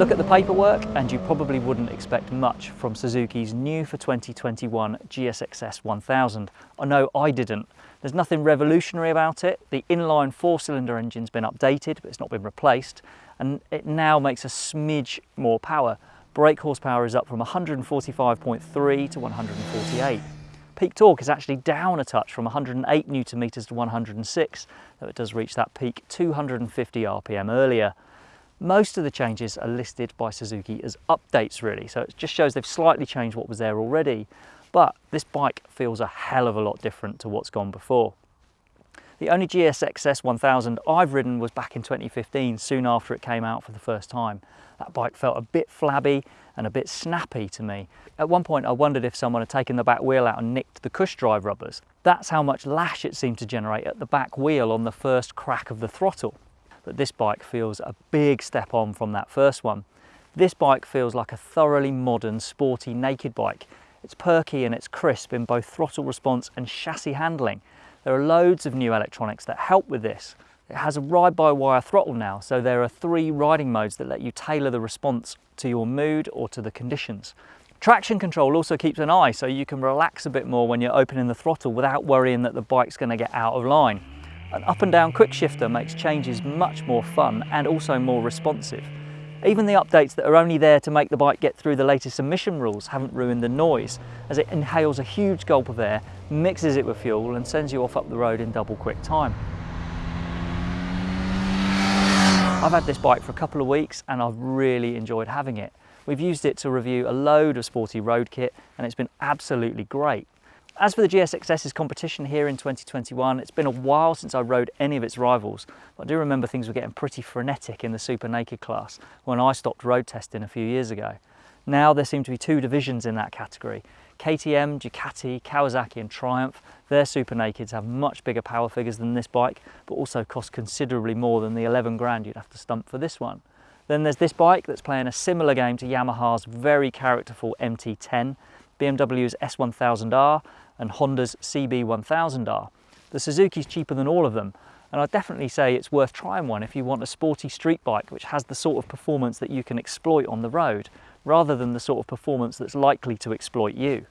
Look at the paperwork and you probably wouldn't expect much from Suzuki's new for 2021 GSXS 1000. I know I didn't. There's nothing revolutionary about it. The inline four-cylinder engine's been updated, but it's not been replaced, and it now makes a smidge more power. Brake horsepower is up from 145.3 to 148. Peak torque is actually down a touch from 108 newton meters to 106, though it does reach that peak 250 RPM earlier. Most of the changes are listed by Suzuki as updates really, so it just shows they've slightly changed what was there already. But this bike feels a hell of a lot different to what's gone before. The only GSXS 1000 I've ridden was back in 2015, soon after it came out for the first time. That bike felt a bit flabby and a bit snappy to me. At one point I wondered if someone had taken the back wheel out and nicked the cush drive rubbers. That's how much lash it seemed to generate at the back wheel on the first crack of the throttle but this bike feels a big step on from that first one. This bike feels like a thoroughly modern, sporty naked bike. It's perky and it's crisp in both throttle response and chassis handling. There are loads of new electronics that help with this. It has a ride-by-wire throttle now, so there are three riding modes that let you tailor the response to your mood or to the conditions. Traction control also keeps an eye, so you can relax a bit more when you're opening the throttle without worrying that the bike's going to get out of line. An up and down quick shifter makes changes much more fun and also more responsive. Even the updates that are only there to make the bike get through the latest emission rules haven't ruined the noise, as it inhales a huge gulp of air, mixes it with fuel and sends you off up the road in double quick time. I've had this bike for a couple of weeks and I've really enjoyed having it. We've used it to review a load of sporty road kit and it's been absolutely great. As for the GSXS's competition here in 2021, it's been a while since I rode any of its rivals, but I do remember things were getting pretty frenetic in the super naked class when I stopped road testing a few years ago. Now there seem to be two divisions in that category. KTM, Ducati, Kawasaki and Triumph, their super nakeds have much bigger power figures than this bike, but also cost considerably more than the 11 grand you'd have to stump for this one. Then there's this bike that's playing a similar game to Yamaha's very characterful MT10, BMW's S1000R and Honda's CB1000R. The Suzuki's cheaper than all of them, and I'd definitely say it's worth trying one if you want a sporty street bike which has the sort of performance that you can exploit on the road, rather than the sort of performance that's likely to exploit you.